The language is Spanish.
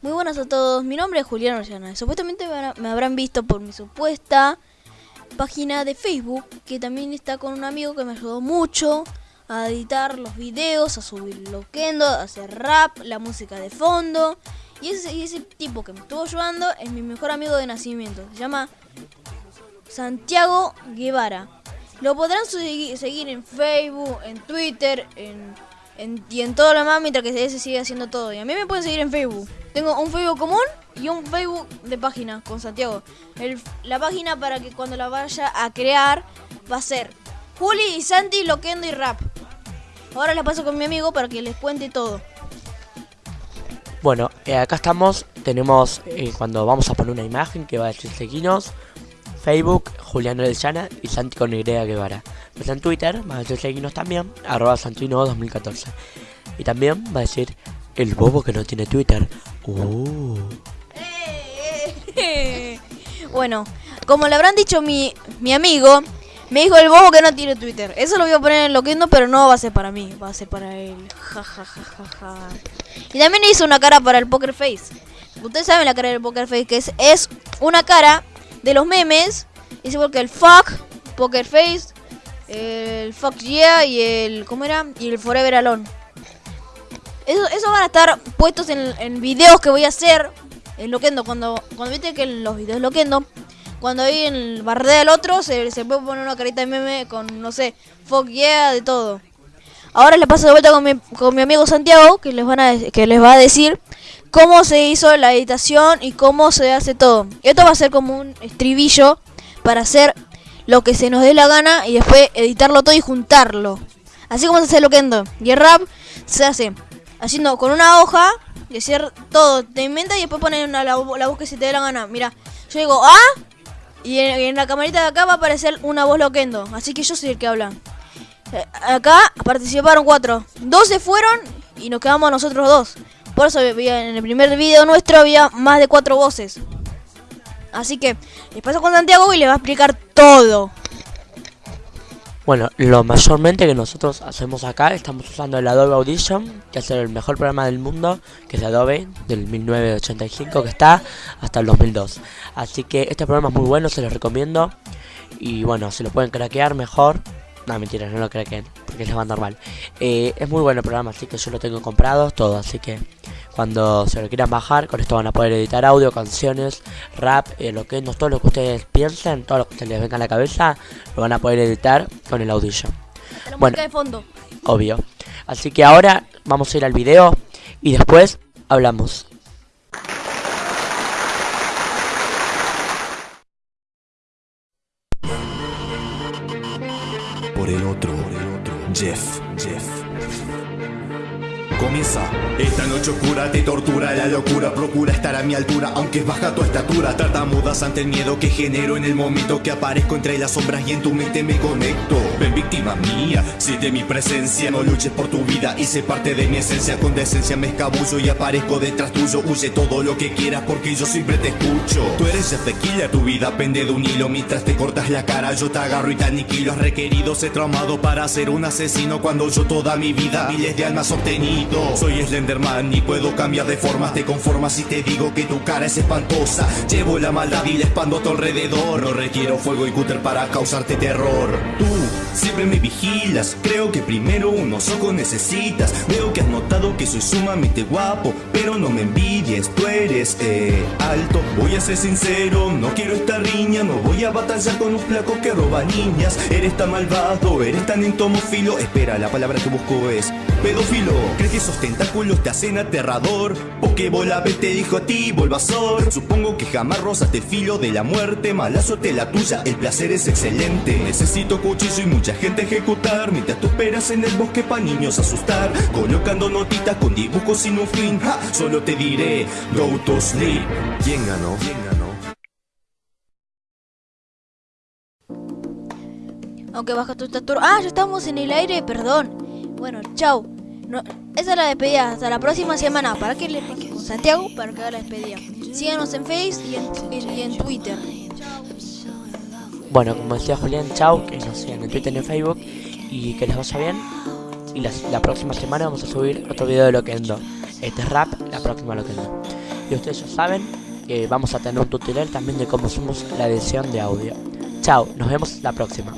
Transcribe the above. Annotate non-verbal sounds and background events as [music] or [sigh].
Muy buenas a todos, mi nombre es Julián Orellana. Supuestamente me habrán visto por mi supuesta página de Facebook, que también está con un amigo que me ayudó mucho a editar los videos, a subir loquendo, a hacer rap, la música de fondo. Y ese, ese tipo que me estuvo ayudando es mi mejor amigo de nacimiento. Se llama Santiago Guevara. Lo podrán seguir en Facebook, en Twitter, en y en todo lo más mientras que se sigue haciendo todo. Y a mí me pueden seguir en Facebook. Tengo un Facebook común y un Facebook de página con Santiago. la página para que cuando la vaya a crear va a ser Juli y Santi Loquendo y Rap. Ahora la paso con mi amigo para que les cuente todo. Bueno, eh, acá estamos, tenemos eh, cuando vamos a poner una imagen que va a decir seguinos, Facebook, Julián Orellana y Santi con Y Guevara. Pues en Twitter va a decir seguinos también, arroba Santino 2014. Y también va a decir el bobo que no tiene Twitter. Uh. [laughs] bueno, como le habrán dicho mi, mi amigo, me dijo el bobo que no tiene Twitter. Eso lo voy a poner en Loquendo, pero no va a ser para mí, va a ser para él. Ja, ja, ja, ja, ja. Y también hizo una cara para el Poker Face. Ustedes saben la cara del Poker Face, que es, es una cara de los memes. Es igual que el fuck, Poker Face, el Fuck Yeah y el. ¿Cómo era? Y el Forever Alone. Eso, eso van a estar puestos en, en videos que voy a hacer en Loquendo. Cuando, cuando viste que en los videos Loquendo, cuando hay el bardea del otro, se, se puede poner una carita de meme con, no sé, Fuck Yeah, de todo. Ahora le paso de vuelta con mi, con mi amigo Santiago, que les, van a, que les va a decir cómo se hizo la editación y cómo se hace todo. Esto va a ser como un estribillo para hacer lo que se nos dé la gana y después editarlo todo y juntarlo. Así como se hace Loquendo. Y el rap se hace haciendo con una hoja y hacer todo. Te inventas y después poner la, voz que se te dé la gana. Mira, yo digo ah y en, la camarita de acá va a aparecer una voz Loquendo. Así que yo soy el que habla. Eh, acá participaron cuatro. Dos se fueron y nos quedamos nosotros dos. Por eso en el primer video nuestro había más de cuatro voces. Así que les paso con Santiago y le va a explicar todo. Bueno, lo mayormente que nosotros hacemos acá, estamos usando el Adobe Audition, que es el mejor programa del mundo, que es Adobe, del 1985, que está hasta el 2002. Así que este programa es muy bueno, se lo recomiendo. Y bueno, se lo pueden craquear mejor. No, mentira, no lo craqueen, porque les va normal. Eh, es muy bueno el programa, así que yo lo tengo comprado, todo, así que cuando se lo quieran bajar, con esto van a poder editar audio, canciones, rap, eh, lo que no, todo lo que ustedes piensen, todo lo que les venga a la cabeza, lo van a poder editar con el Audition. bueno, de fondo. Obvio. Así que ahora vamos a ir al video y después hablamos. Por el otro, Jeff, Jeff. Comienza. Esta noche oscura te tortura la locura Procura estar a mi altura aunque baja tu estatura. Tartamudas ante el miedo que genero en el momento que aparezco entre las sombras y en tu mente me conecto. Ven víctima mía, si de mi presencia No luches por tu vida sé parte de mi esencia. Con decencia me escabullo y aparezco detrás tuyo. Huye todo lo que quieras porque yo siempre te escucho. Tú eres Tequila, tu vida pende de un hilo. Mientras te cortas la cara yo te agarro y te aniquilo. Has requerido ser traumado para ser un asesino Cuando yo toda mi vida miles de almas soy Slenderman y puedo cambiar de forma. Te conformas si te digo que tu cara es espantosa. Llevo la maldad y la expando a tu alrededor. No requiero fuego y cúter para causarte terror siempre me vigilas Creo que primero unos ojos necesitas. Veo que has notado que soy sumamente guapo Pero no me envidies, tú eres eh, alto. Voy a ser sincero, no quiero esta riña No voy a batallar con un flaco que roba niñas. Eres tan malvado, eres tan entomófilo Espera, la palabra que busco es pedófilo. ¿Crees que esos tentáculos te hacen aterrador? Bola vez te dijo a ti, Volvasor Supongo que jamás rozaste el filo de la muerte Malazo te la tuya, el placer es excelente. Necesito cuchillo y mucha gente ejecutar Mientras tú esperas en el bosque pa' niños asustar. Colocando notitas con dibujos sin un fin. Solo te diré, go to sleep. ¿Quién ganó? ¿Quién ganó? Aunque baja tu estatura... Ah, ya estamos en el aire, perdón. Bueno, chao. Esa es la despedida. Hasta la próxima semana. Para que le con Santiago para que haga la despedida. Síganos en Facebook y en, Twitter. Bueno, como decía Julián, chao. Que nos sigan en Twitter y en Facebook. Y que les vaya bien. Y la, próxima semana vamos a subir otro video de Loquendo. Este es rap, la próxima Loquendo. Y ustedes ya saben que vamos a tener un tutorial también de cómo hacemos la edición de audio. Chao, nos vemos la próxima.